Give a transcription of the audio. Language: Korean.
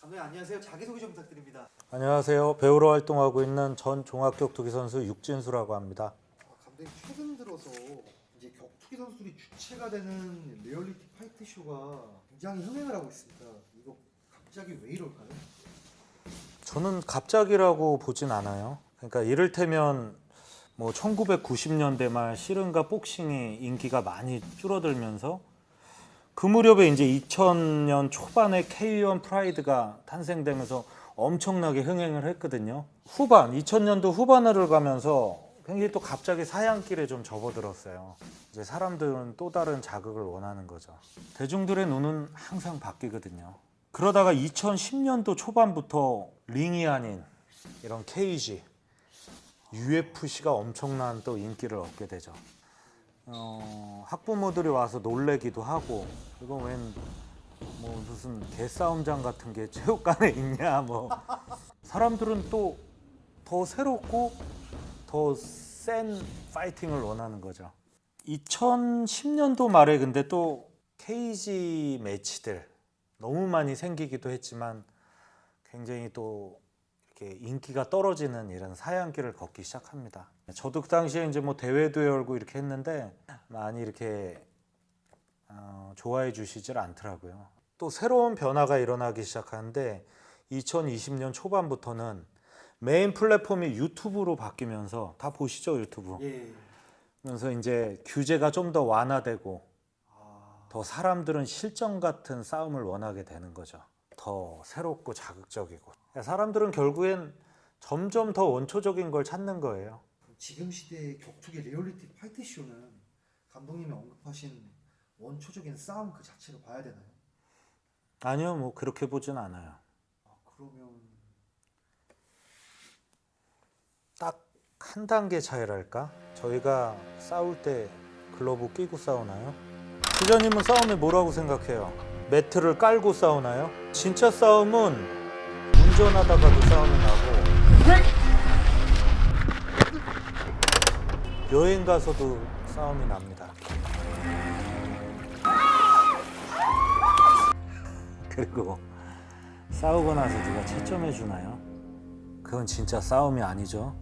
감독님 안녕하세요. 자기소개 좀 부탁드립니다. 안녕하세요. 배우로 활동하고 있는 전 종합격투기 선수 육진수라고 합니다. 아, 감독님 최근 들어서 이제 격투기 선수들이 주체가 되는 리얼리티 fight 쇼가 굉장히 흥행을 하고 있습니다. 이거 갑자기 왜 이럴까요? 저는 갑자기라고 보진 않아요. 그러니까 이를테면 뭐 1990년대 말 씨름과 복싱이 인기가 많이 줄어들면서 그 무렵에 이제 2000년 초반에 K1 프라이드가 탄생되면서 엄청나게 흥행을 했거든요. 후반 2000년도 후반을 가면서 굉장히 또 갑자기 사양길에 좀 접어들었어요. 이제 사람들은 또 다른 자극을 원하는 거죠. 대중들의 눈은 항상 바뀌거든요. 그러다가 2010년도 초반부터 링이 아닌 이런 케이지, UFC가 엄청난 또 인기를 얻게 되죠. 어, 학부모들이 와서 놀래기도 하고 이거 웬 뭐 무슨 개싸움장 같은 게 체육관에 있냐 뭐 사람들은 또 더 새롭고 더 센 파이팅을 원하는 거죠. 2010년도 말에 근데 또 케이지 매치들 너무 많이 생기기도 했지만 굉장히 또 이렇게 인기가 떨어지는 이런 사양길을 걷기 시작합니다. 저도 그 당시에 이제 뭐 대회도 열고 이렇게 했는데 많이 이렇게 어, 좋아해 주시질 않더라고요. 또 새로운 변화가 일어나기 시작하는데 2020년 초반부터는 메인 플랫폼이 유튜브로 바뀌면서 다 보시죠 유튜브. 예. 그래서 이제 규제가 좀 더 완화되고 아, 더 사람들은 실전 같은 싸움을 원하게 되는 거죠. 더 새롭고 자극적이고. 사람들은 결국엔 점점 더 원초적인 걸 찾는 거예요. 지금 시대의 격투기 리얼리티 fight 쇼는 감독님이 언급하신 원초적인 싸움 그 자체로 봐야 되나요? 아니요, 뭐 그렇게 보진 않아요. 아, 그러면 딱 한 단계 차이랄까? 저희가 싸울 때 글러브 끼고 싸우나요? 기자님은 싸움이 뭐라고 생각해요? 매트를 깔고 싸우나요? 진짜 싸움은 운전하다가도 싸움이 나고 여행 가서도 싸움이 납니다. 그리고 싸우고 나서 누가 채점해 주나요? 그건 진짜 싸움이 아니죠.